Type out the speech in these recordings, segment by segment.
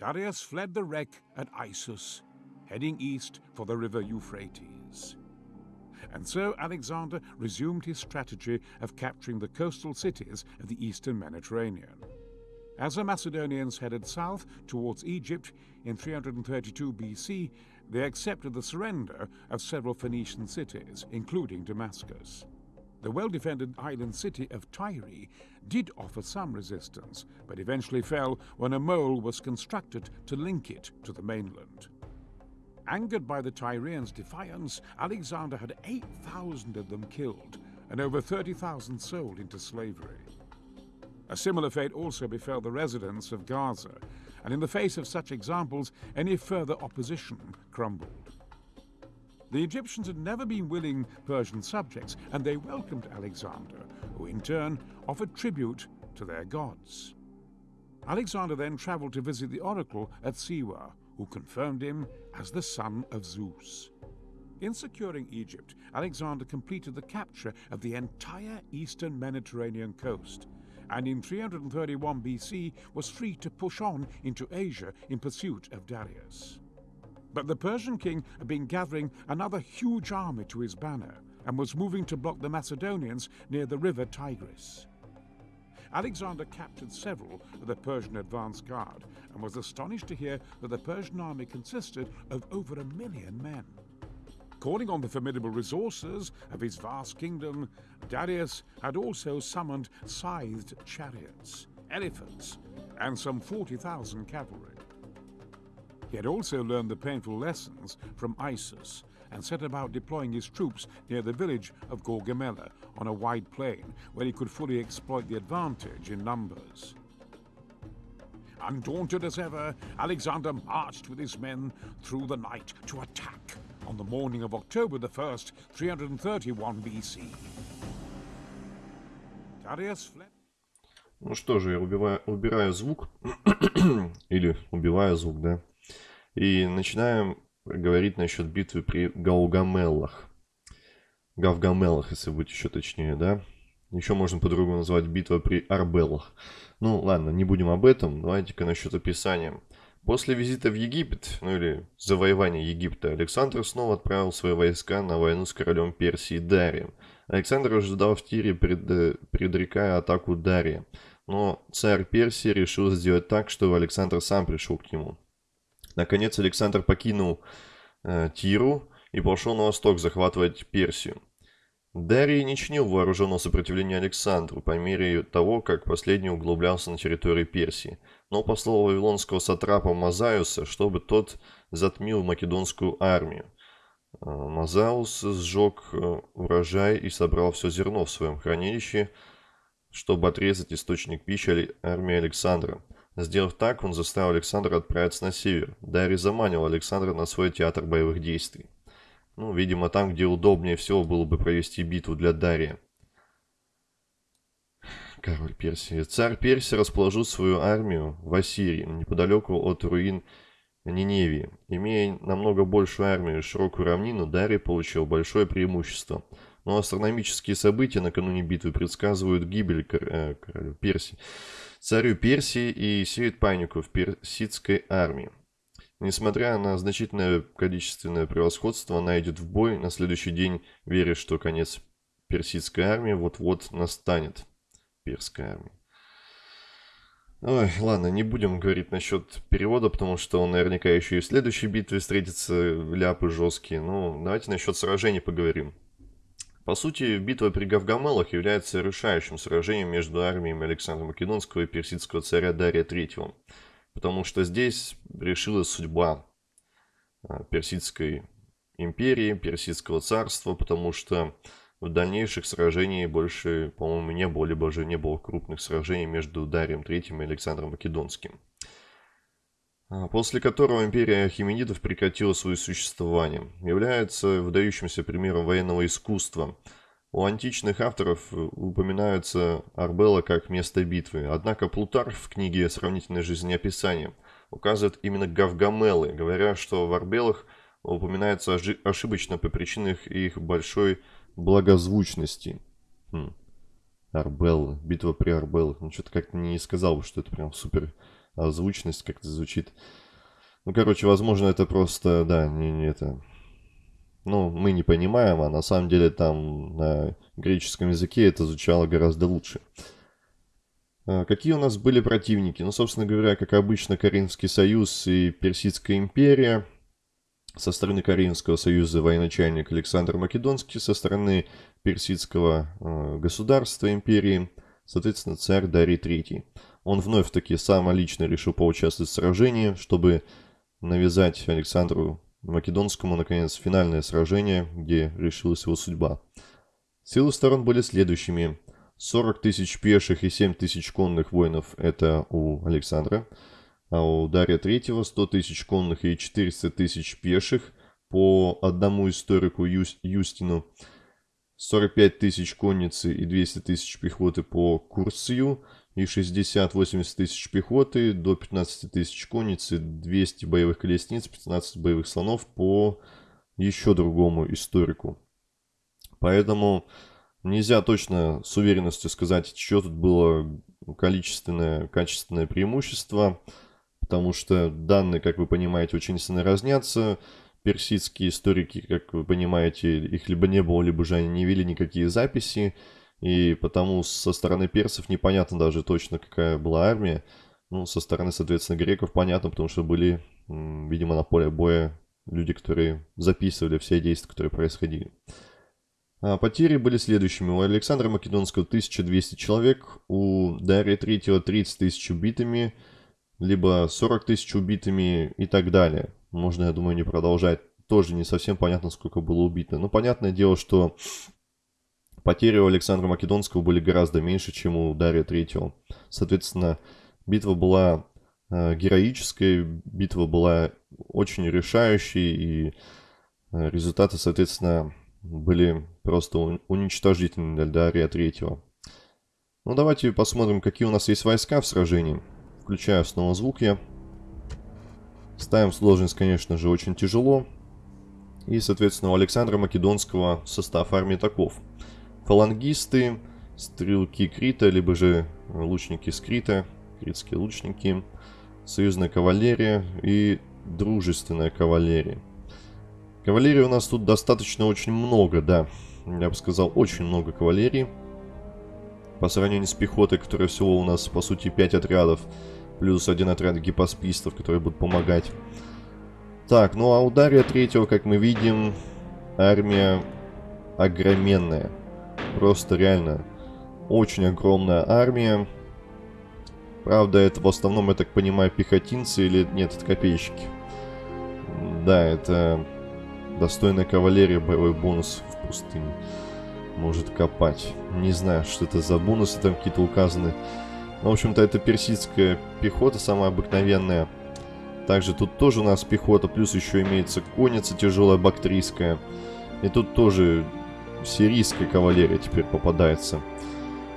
Darius fled the wreck at Issus, heading east for the river Euphrates. And so Alexander resumed his strategy of capturing the coastal cities of the eastern Mediterranean. As the Macedonians headed south towards Egypt in 332 BC, they accepted the surrender of several Phoenician cities, including Damascus. The well-defended island city of Tyre did offer some resistance, but eventually fell when a mole was constructed to link it to the mainland. Angered by the Tyrians' defiance, Alexander had 8,000 of them killed and over 30,000 sold into slavery. A similar fate also befell the residents of Gaza, and in the face of such examples, any further opposition crumbled. The Egyptians had never been willing Persian subjects, and they welcomed Alexander, who in turn offered tribute to their gods. Alexander then traveled to visit the oracle at Siwa, who confirmed him as the son of Zeus. In securing Egypt, Alexander completed the capture of the entire eastern Mediterranean coast, and in 331 BC was free to push on into Asia in pursuit of Darius. But the Persian king had been gathering another huge army to his banner and was moving to block the Macedonians near the river Tigris. Alexander captured several of the Persian advance guard and was astonished to hear that the Persian army consisted of over a million men. Calling on the formidable resources of his vast kingdom, Darius had also summoned scythed chariots, elephants, and some 40,000 cavalry. He had also learned the painful lessons from Issus and set about deploying his troops near the village of Gorgamela on a wide plain where he could fully exploit the advantage in numbers. Undaunted as ever, Alexander marched with his men through the night to attack on the morning of October the 1st, 331 BC. Darius fled. Ну что же, я убиваю, убираю звук. Или убиваю звук, да. И начинаем говорить насчет битвы при Гаугамеллах. Гавгамеллах, если быть еще точнее, да. Еще можно по-другому назвать битва при Арбеллах. Ну ладно, не будем об этом. Давайте-ка насчет описания. После визита в Египет, ну или завоевания Египта, Александр снова отправил свои войска на войну с королем Персии Дарием. Александр ожидал в Тире, пред, предрекая атаку Дария. Но царь Персии решил сделать так, чтобы Александр сам пришел к нему. Наконец Александр покинул э, Тиру и пошел на восток захватывать Персию. Дарий не чинил вооруженного сопротивления Александру по мере того, как последний углублялся на территории Персии, но послал вавилонского сатрапа Мазаюса, чтобы тот затмил македонскую армию. Э, Мазаус сжег э, урожай и собрал все зерно в своем хранилище, чтобы отрезать источник пищи армии Александра. Сделав так, он заставил Александра отправиться на север. Дарий заманил Александра на свой театр боевых действий. Ну, видимо, там, где удобнее всего было бы провести битву для Дария. Король Персии. Царь Персии расположил свою армию в Ассирии, неподалеку от руин Ниневии. Имея намного большую армию и широкую равнину, Дарий получил большое преимущество. Но астрономические события накануне битвы предсказывают гибель кор э, королю Персии, царю Персии и сеют панику в персидской армии. Несмотря на значительное количественное превосходство, она идет в бой на следующий день, веря, что конец персидской армии вот-вот настанет. Перская армия. Ой, ладно, не будем говорить насчет перевода, потому что он наверняка еще и в следующей битве встретится ляпы жесткие. Ну, давайте насчет сражений поговорим. По сути, битва при Гавгамелах является решающим сражением между армиями Александра Македонского и персидского царя Дария III потому что здесь решилась судьба а, Персидской империи, Персидского царства, потому что в дальнейших сражениях больше, по-моему, не было, либо же не было крупных сражений между Дарием III и Александром Македонским. А, после которого империя Хименидов прекратила свое существование. Является выдающимся примером военного искусства – у античных авторов э, упоминаются Арбелла как место битвы, однако Плутарх в книге «Сравнительное жизнеописание» указывает именно Гавгамелы, говоря, что в Арбелах упоминается ошибочно по причинам их большой благозвучности. Хм. Арбелла, битва при Арбеллах. Ну, что-то как-то не сказал бы, что это прям супер озвученность как-то звучит. Ну, короче, возможно, это просто, да, не, не это... Ну, мы не понимаем, а на самом деле там на греческом языке это звучало гораздо лучше. А, какие у нас были противники? Ну, собственно говоря, как обычно, Каринский союз и Персидская империя. Со стороны Каринского союза военачальник Александр Македонский, со стороны Персидского э, государства империи, соответственно, царь Дарий III. Он вновь таки сам лично решил поучаствовать в сражении, чтобы навязать Александру Македонскому, наконец, финальное сражение, где решилась его судьба. Силы сторон были следующими. 40 тысяч пеших и 7 тысяч конных воинов – это у Александра, а у Дария Третьего 100 тысяч конных и 400 тысяч пеших по одному историку Юс, Юстину, 45 тысяч конницы и 200 тысяч пехоты по Курсию – и 60-80 тысяч пехоты, до 15 тысяч конницы, 200 боевых колесниц, 15 боевых слонов по еще другому историку. Поэтому нельзя точно с уверенностью сказать, что тут было количественное, качественное преимущество, потому что данные, как вы понимаете, очень сильно разнятся. Персидские историки, как вы понимаете, их либо не было, либо же они не вели никакие записи. И потому со стороны персов непонятно даже точно, какая была армия. Ну, со стороны, соответственно, греков понятно, потому что были, видимо, на поле боя люди, которые записывали все действия, которые происходили. А потери были следующими. У Александра Македонского 1200 человек, у Дария Третьего 30 тысяч убитыми, либо 40 тысяч убитыми и так далее. Можно, я думаю, не продолжать. Тоже не совсем понятно, сколько было убито. Но понятное дело, что Потери у Александра Македонского были гораздо меньше, чем у Дария Третьего. Соответственно, битва была э, героической, битва была очень решающей, и э, результаты, соответственно, были просто уничтожительны для Дария Третьего. Ну, давайте посмотрим, какие у нас есть войска в сражении. Включаю снова звук я. Ставим сложность, конечно же, очень тяжело. И, соответственно, у Александра Македонского состав армии таков – фалангисты, стрелки Крита, либо же лучники Скрита, критские лучники, союзная кавалерия и дружественная кавалерия. Кавалерии у нас тут достаточно очень много, да. Я бы сказал, очень много кавалерии. По сравнению с пехотой, которая всего у нас, по сути, 5 отрядов, плюс один отряд гипоспистов, которые будут помогать. Так, ну а у третьего, как мы видим, армия огроменная. Просто реально очень огромная армия. Правда, это в основном, я так понимаю, пехотинцы или нет, это копейщики. Да, это достойная кавалерия, боевой бонус в пустыне. Может копать. Не знаю, что это за бонусы там какие-то указаны. Но, в общем-то, это персидская пехота, самая обыкновенная. Также тут тоже у нас пехота, плюс еще имеется конница тяжелая бактрийская. И тут тоже сирийская кавалерия теперь попадается.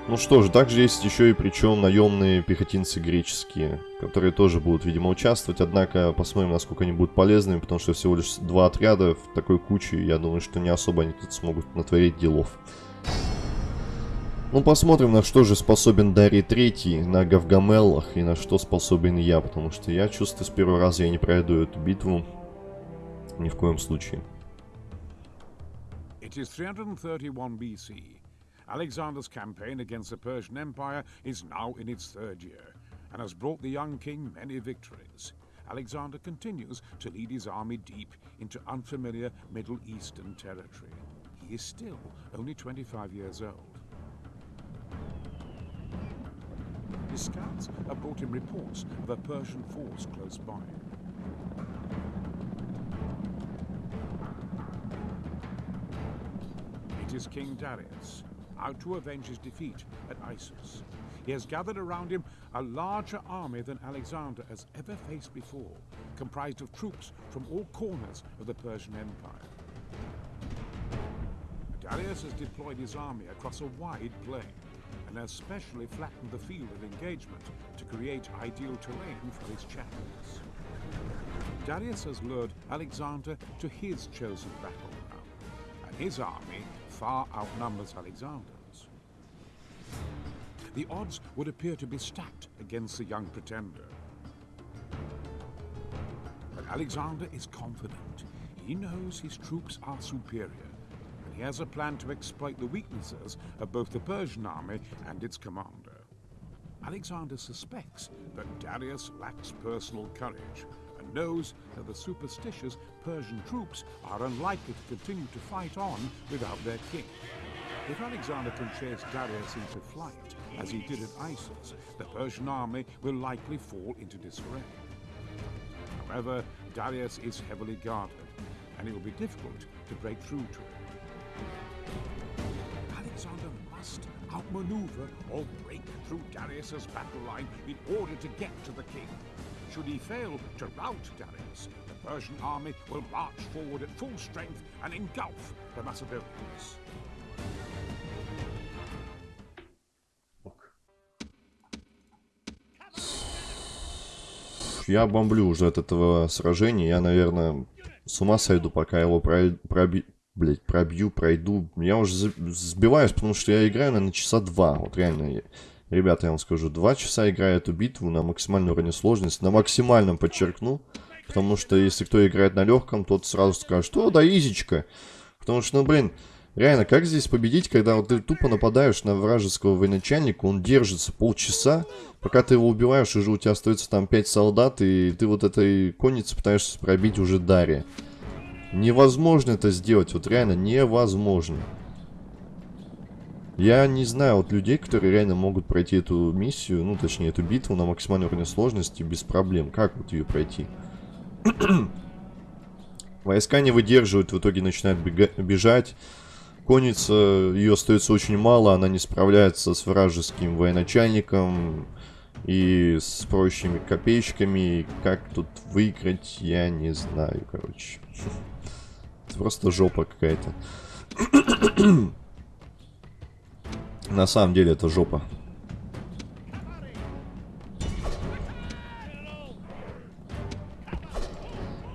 Ну что ж, также есть еще и причем наемные пехотинцы греческие, которые тоже будут, видимо, участвовать. Однако посмотрим, насколько они будут полезными, потому что всего лишь два отряда в такой куче. Я думаю, что не особо они тут смогут натворить делов. Ну, посмотрим, на что же способен Дарий Третий на Гавгамеллах и на что способен я, потому что я чувствую, с первого раза я не пройду эту битву. Ни в коем случае. It is 331 BC. Alexander's campaign against the Persian Empire is now in its third year, and has brought the young king many victories. Alexander continues to lead his army deep into unfamiliar Middle Eastern territory. He is still only 25 years old. His scouts have brought him reports of a Persian force close by. Is King Darius, out to avenge his defeat at Issus. He has gathered around him a larger army than Alexander has ever faced before, comprised of troops from all corners of the Persian Empire. Darius has deployed his army across a wide plain and has specially flattened the field of engagement to create ideal terrain for his chariots. Darius has lured Alexander to his chosen battleground, and his army far outnumbers Alexander's. The odds would appear to be stacked against the young pretender. But Alexander is confident. He knows his troops are superior, and he has a plan to exploit the weaknesses of both the Persian army and its commander. Alexander suspects that Darius lacks personal courage knows that the superstitious Persian troops are unlikely to continue to fight on without their king. If Alexander can chase Darius into flight, as he did at Issus, the Persian army will likely fall into disarray. However, Darius is heavily guarded, and it will be difficult to break through to him. Alexander must outmaneuver or break through Darius's battle line in order to get to the king. Should he fail to rout Darius, the Persian army will march forward at full strength and engulf the Macedonians. Я бомблю уже от этого сражения. Я, наверное, с ума сойду, пока его про... проби... Блять, пробью, пройду. Я уже сбиваюсь, потому что я играю, наверное, часа два. Вот реально, ребята, я вам скажу, два часа играю эту битву на максимальной уровне сложности. На максимальном подчеркну. Потому что если кто играет на легком, тот сразу скажет, что да, изичка. Потому что, ну, блин, Реально, как здесь победить, когда вот ты тупо нападаешь на вражеского военачальника, он держится полчаса, пока ты его убиваешь, уже у тебя остается там 5 солдат, и ты вот этой конницы пытаешься пробить уже Дарья. Невозможно это сделать, вот реально невозможно. Я не знаю вот людей, которые реально могут пройти эту миссию, ну точнее эту битву на максимальной уровне сложности без проблем. Как вот ее пройти? Войска не выдерживают, в итоге начинают бежать. Конница, ее остается очень мало, она не справляется с вражеским военачальником и с прочими копеечками. Как тут выиграть, я не знаю, короче. Это просто жопа какая-то. На самом деле это жопа.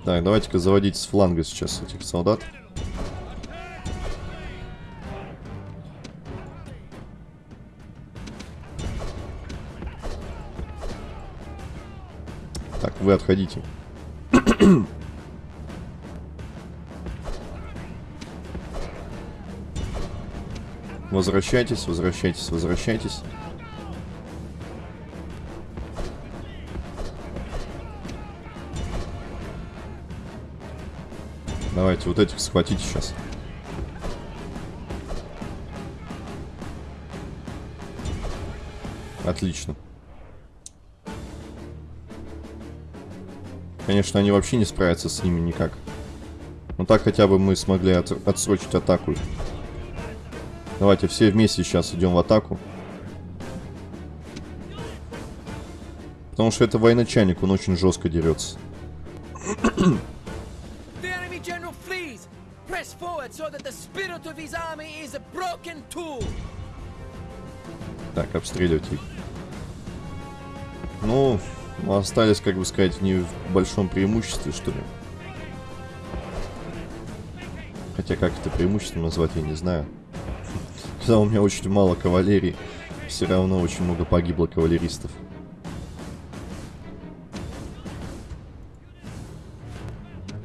Так, давайте-ка заводить с фланга сейчас этих солдат. вы отходите. Возвращайтесь, возвращайтесь, возвращайтесь. Давайте вот этих схватите сейчас. Отлично. Конечно, они вообще не справятся с ними никак. Но так хотя бы мы смогли от отсрочить атаку. Давайте все вместе сейчас идем в атаку. Потому что это военачальник, он очень жестко дерется. Так, обстреливать их. Ну, мы остались, как бы сказать, не в большом преимуществе, что ли. Хотя как это преимущество назвать, я не знаю. Когда у меня очень мало кавалерии, все равно очень много погибло кавалеристов.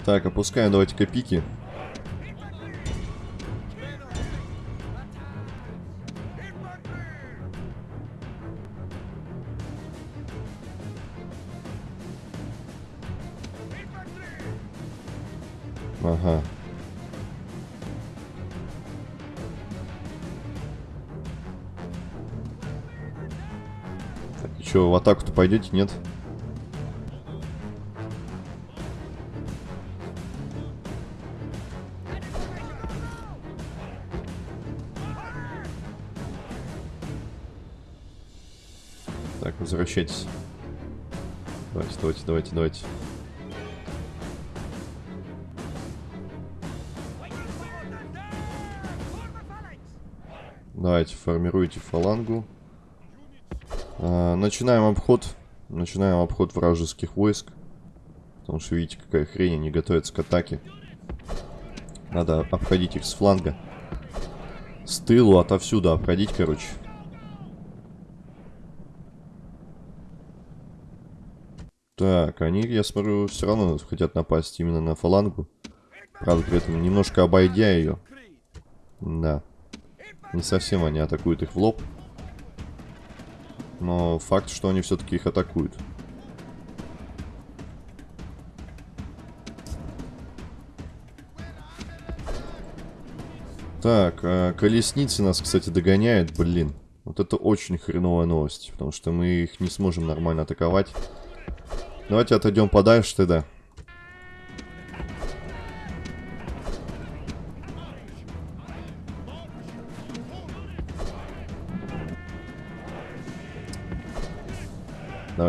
Так, опускаем давайте-ка пики. Атаку-то пойдете, нет? Так, возвращайтесь. Давайте, давайте, давайте, давайте. Давайте, формируйте фалангу. А, начинаем обход. Начинаем обход вражеских войск. Потому что видите, какая хрень, они готовятся к атаке. Надо обходить их с фланга. С тылу, отовсюду обходить, короче. Так, они, я смотрю, все равно хотят напасть именно на фалангу. Правда, при этом немножко обойдя ее. Да. Не совсем они атакуют их в лоб. Но факт, что они все-таки их атакуют. Так, а колесницы нас, кстати, догоняют, блин. Вот это очень хреновая новость, потому что мы их не сможем нормально атаковать. Давайте отойдем подальше тогда.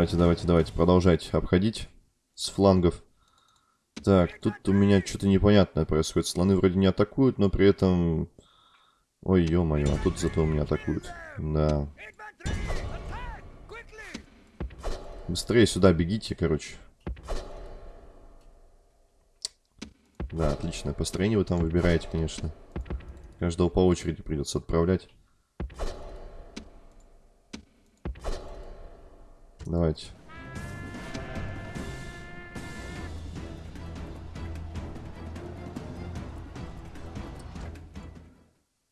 Давайте, давайте, давайте, продолжайте обходить с флангов. Так, тут у меня что-то непонятное происходит. Слоны вроде не атакуют, но при этом... Ой, ё-моё, а тут зато у меня атакуют. Да. Быстрее сюда бегите, короче. Да, отличное построение вы там выбираете, конечно. Каждого по очереди придется отправлять. Давайте.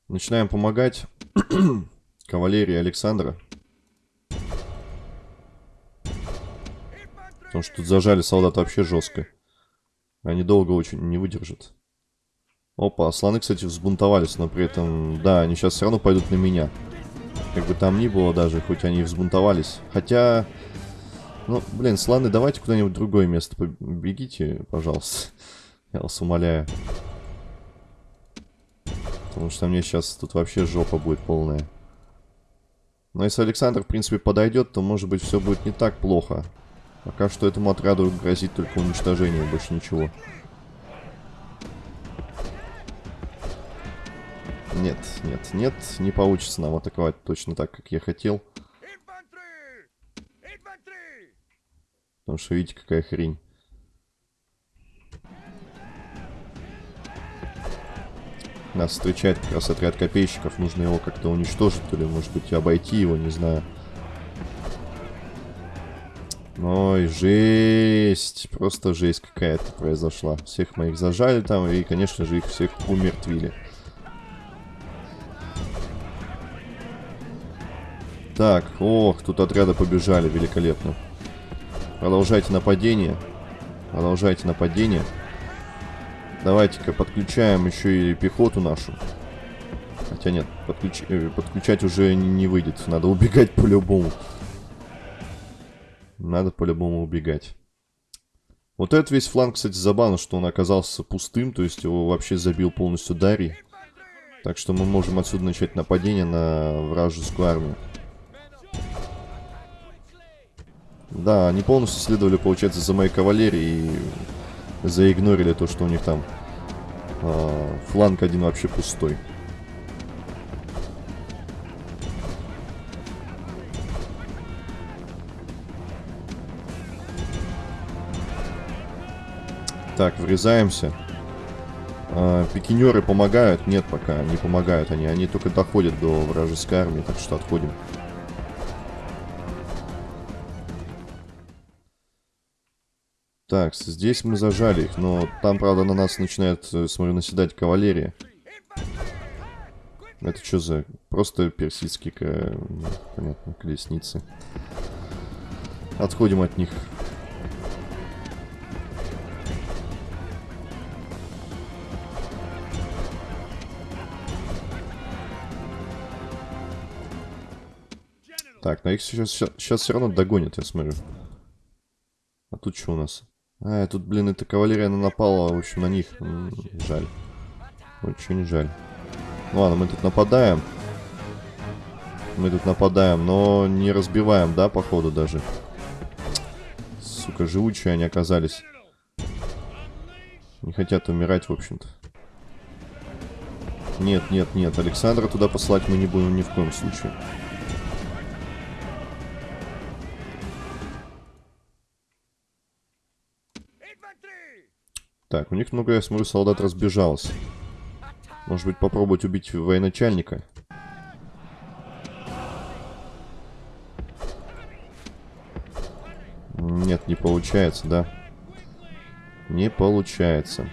Начинаем помогать кавалерии Александра. Потому что тут зажали солдат вообще жестко. Они долго очень не выдержат. Опа, слоны, кстати, взбунтовались, но при этом... Да, они сейчас все равно пойдут на меня. Как бы там ни было даже, хоть они взбунтовались. Хотя... Ну, блин, слоны, давайте куда-нибудь другое место побегите, пожалуйста. Я вас умоляю. Потому что мне сейчас тут вообще жопа будет полная. Но если Александр, в принципе, подойдет, то, может быть, все будет не так плохо. Пока что этому отряду грозит только уничтожение, больше ничего. Нет, нет, нет, не получится нам атаковать точно так, как я хотел. Потому что видите, какая хрень. Нас встречает как раз отряд копейщиков. Нужно его как-то уничтожить, то ли, может быть, обойти его, не знаю. Ой, жесть. Просто жесть какая-то произошла. Всех моих зажали там, и, конечно же, их всех умертвили. Так, ох, тут отряды побежали, великолепно. Продолжайте нападение. Продолжайте нападение. Давайте-ка подключаем еще и пехоту нашу. Хотя нет, подключ... Э, подключать уже не выйдет. Надо убегать по-любому. Надо по-любому убегать. Вот этот весь фланг, кстати, забавно, что он оказался пустым. То есть его вообще забил полностью Дарий. Так что мы можем отсюда начать нападение на вражескую армию. Да, они полностью следовали, получается, за моей кавалерией и заигнорили то, что у них там э, фланг один вообще пустой. Так, врезаемся. А, пикинеры помогают? Нет, пока не помогают они. Они только доходят до вражеской армии, так что отходим. Так, здесь мы зажали их, но там, правда, на нас начинает, э, смотрю, наседать кавалерия. Это что за... Просто персидские, понятно, колесницы. Отходим от них. Так, но их сейчас, сейчас все равно догонят, я смотрю. А тут что у нас? А, тут, блин, эта кавалерия она напала, в общем, на них. Жаль. Очень жаль. Ну ладно, мы тут нападаем. Мы тут нападаем, но не разбиваем, да, походу даже. Сука, живучие они оказались. Не хотят умирать, в общем-то. Нет, нет, нет. Александра туда послать мы не будем ни в коем случае. Так, у них много, я смотрю, солдат разбежалось. Может быть, попробовать убить военачальника? Нет, не получается, да? Не получается.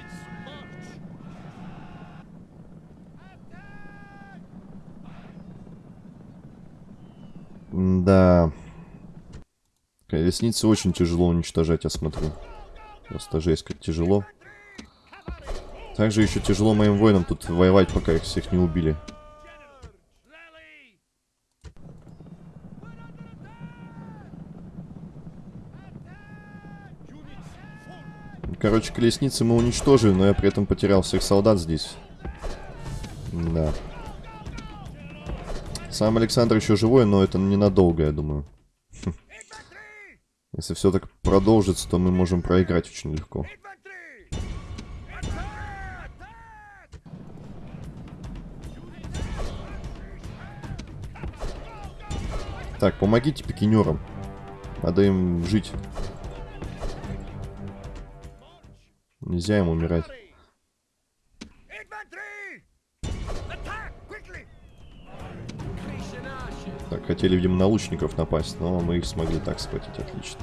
Да. Колесницы очень тяжело уничтожать, я смотрю. Просто жесть, как тяжело. Также еще тяжело моим воинам тут воевать, пока их всех не убили. Короче, колесницы мы уничтожили, но я при этом потерял всех солдат здесь. Да. Сам Александр еще живой, но это ненадолго, я думаю. Если все так продолжится, то мы можем проиграть очень легко. Так, помогите пикинерам. Надо им жить. Нельзя им умирать. Так, хотели, видимо, на лучников напасть, но мы их смогли так схватить. Отлично.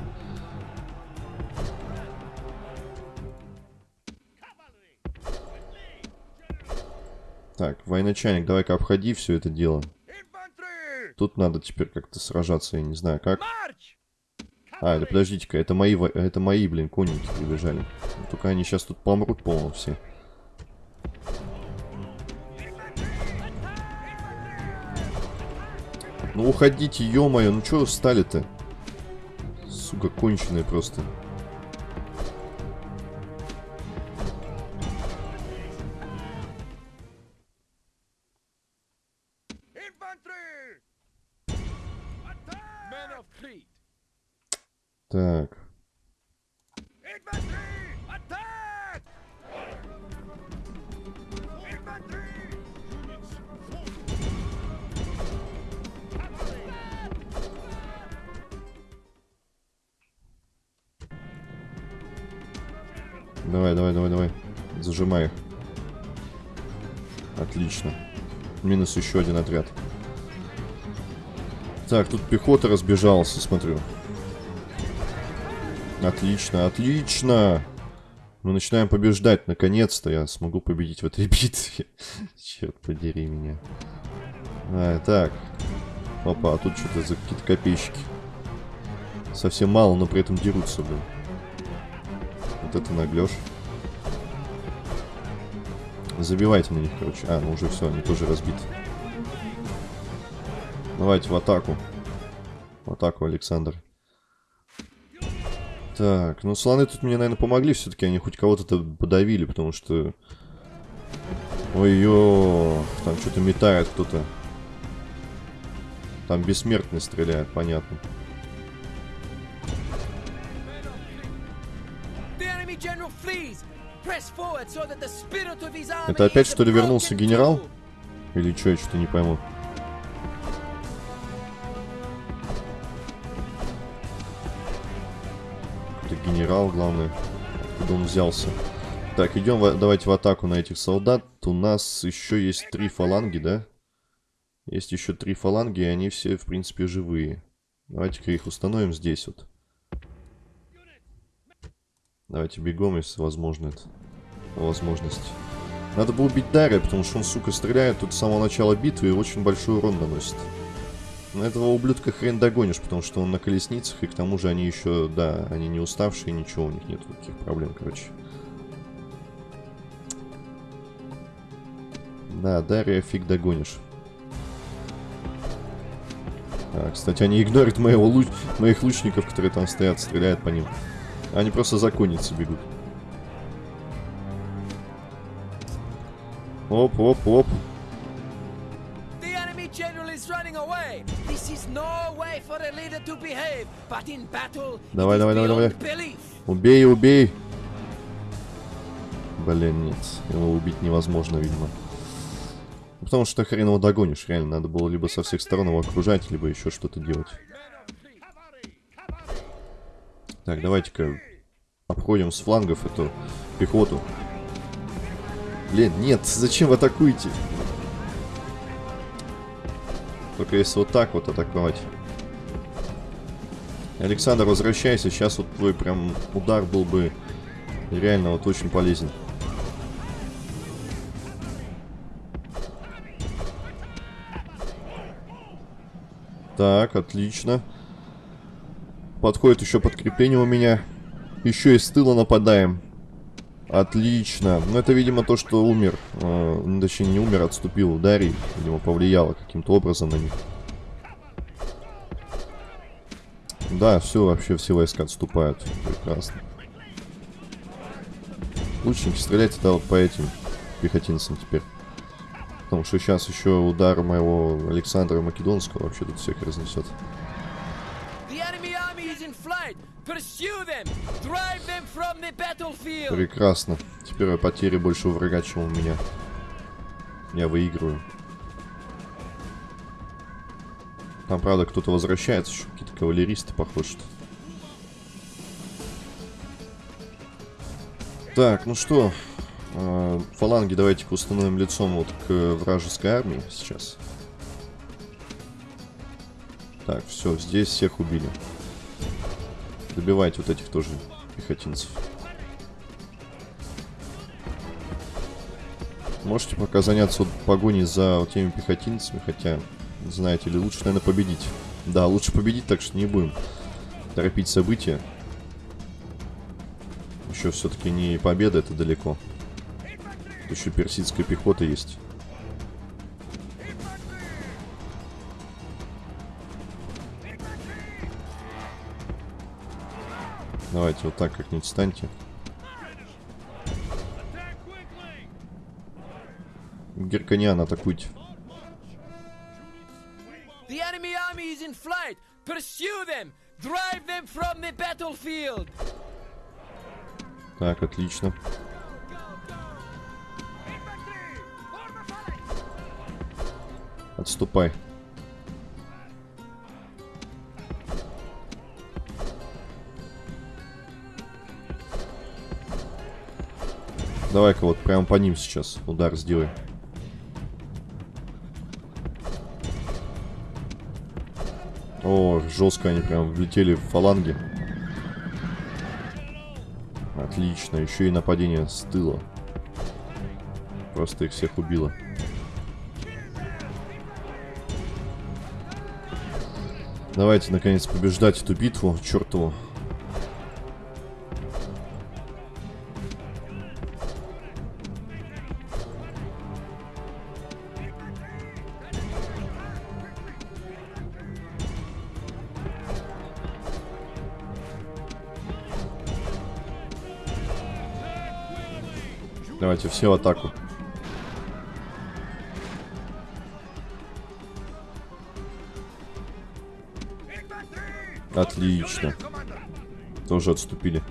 Так, военачальник, давай-ка обходи все это дело. Тут надо теперь как-то сражаться, я не знаю как. А, или подождите-ка, это мои, это мои, блин, конники прибежали. Только они сейчас тут помрут полностью все. Ну уходите, ё-моё, ну чё встали-то? Сука, конченые просто. Так. Давай, давай, давай, давай. Зажимай. Отлично. Минус еще один отряд. Так, тут пехота разбежался, смотрю. Отлично, отлично. Мы начинаем побеждать. Наконец-то я смогу победить в этой битве. Черт подери меня. А, так. Опа, а тут что-то за какие-то копейщики. Совсем мало, но при этом дерутся, блин. Вот это наглешь. Забивайте на них, короче. А, ну уже все, они тоже разбиты. Давайте в атаку. В атаку, Александр. Так, ну слоны тут мне, наверное, помогли все-таки. Они хоть кого-то подавили, потому что... Ой-ё, там что-то метает кто-то. Там бессмертный стреляет, понятно. Это опять что ли вернулся генерал? Или что, я что-то не пойму. Генерал, главное. Откуда он взялся. Так, идем давайте в атаку на этих солдат. У нас еще есть три фаланги, да? Есть еще три фаланги, и они все, в принципе, живые. Давайте-ка их установим здесь вот. Давайте бегом, если возможно это. Возможность. Надо было убить Дарья, потому что он, сука, стреляет тут с самого начала битвы и очень большой урон наносит. Но этого ублюдка хрен догонишь, потому что он на колесницах, и к тому же они еще, да, они не уставшие, ничего, у них нет таких проблем, короче. Да, Дарья фиг догонишь. А, кстати, они игнорят моего луч... моих лучников, которые там стоят, стреляют по ним. Они просто за конницы бегут. Оп, оп, оп. Давай, давай, давай, давай. Убей, убей. Блин, нет. Его убить невозможно, видимо. Потому что хрен его догонишь. Реально, надо было либо со всех сторон его окружать, либо еще что-то делать. Так, давайте-ка обходим с флангов эту пехоту. Блин, нет, зачем вы атакуете? Только если вот так вот атаковать. Александр, возвращайся. Сейчас вот твой прям удар был бы реально вот очень полезен. Так, отлично. Подходит еще подкрепление у меня. Еще и с тыла нападаем. Отлично. Ну, это, видимо, то, что умер. Э, точнее, не умер, отступил. Ударий. Видимо, повлияло каким-то образом на них. Да, все, вообще все войска отступают. Прекрасно. Лучники, стреляйте да, вот по этим пехотинцам теперь. Потому что сейчас еще удар моего Александра Македонского вообще тут всех разнесет. Прекрасно. Теперь потери больше у врага, чем у меня. Я выигрываю. Там, правда, кто-то возвращается еще. Какие-то кавалеристы, похоже. Что так, ну что, э, фаланги давайте-ка установим лицом вот к вражеской армии сейчас. Так, все, здесь всех убили. Добивайте вот этих тоже пехотинцев. Можете пока заняться вот погоней за вот теми пехотинцами, хотя, знаете ли, лучше, наверное, победить. Да, лучше победить, так что не будем торопить события. Еще все-таки не победа, это далеко. Тут еще персидская пехота есть. Давайте вот так как-нибудь станьте. Герканиан, атакуйте. In flight. Pursue them. Drive them from the battlefield. Так, отлично. Отступай. Давай-ка вот прямо по ним сейчас удар сделай. О, жестко они прям влетели в фаланги. Отлично, еще и нападение с тыла. Просто их всех убило. Давайте, наконец, побеждать эту битву, чертову. Давайте все атаку. Отлично. Тоже отступили.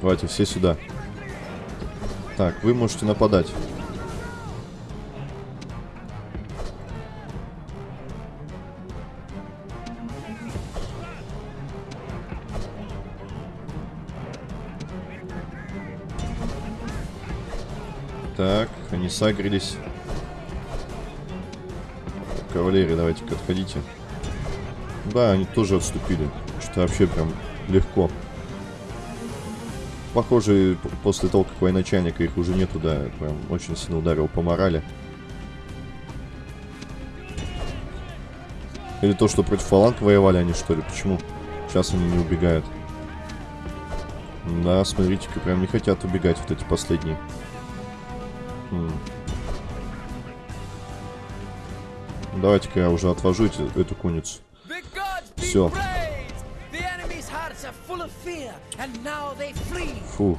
Давайте все сюда. Так, вы можете нападать. Так, они сагрились. Кавалерия, давайте-ка отходите. Да, они тоже отступили. Что вообще прям легко. Похоже, после того, как военачальника их уже нету, да, прям очень сильно ударил по морали. Или то, что против фаланг воевали они, что ли? Почему? Сейчас они не убегают. Да, смотрите-ка, прям не хотят убегать вот эти последние. Давайте-ка я уже отвожу эти, эту куницу. Все. Фух.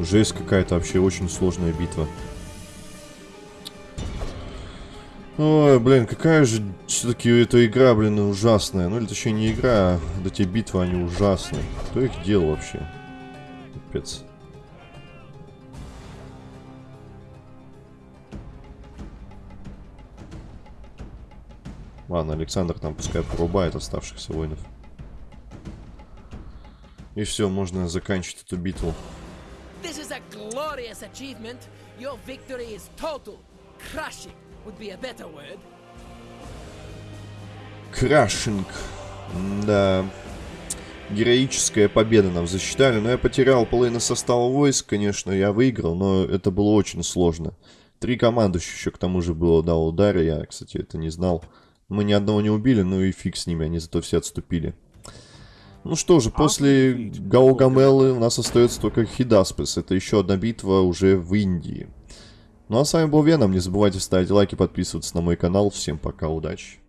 Жесть какая-то вообще очень сложная битва. Ой, блин, какая же все-таки эта игра, блин, ужасная. Ну, или точнее не игра, а эти битвы, они ужасные. Кто их делал вообще? Капец. Ладно, Александр там пускай порубает оставшихся воинов. И все, можно заканчивать эту битву. This is a glorious achievement. Your victory is total. Crushing would be a better word. Крашинг. Да. Героическая победа нам засчитали. Но я потерял половину состава войск, конечно, я выиграл, но это было очень сложно. Три командующих еще к тому же было, да, удара. Я, кстати, это не знал. Мы ни одного не убили, ну и фиг с ними, они зато все отступили. Ну что же, после Гаугамелы у нас остается только Хидаспес. Это еще одна битва уже в Индии. Ну а с вами был Веном. Не забывайте ставить лайки, подписываться на мой канал. Всем пока, удачи.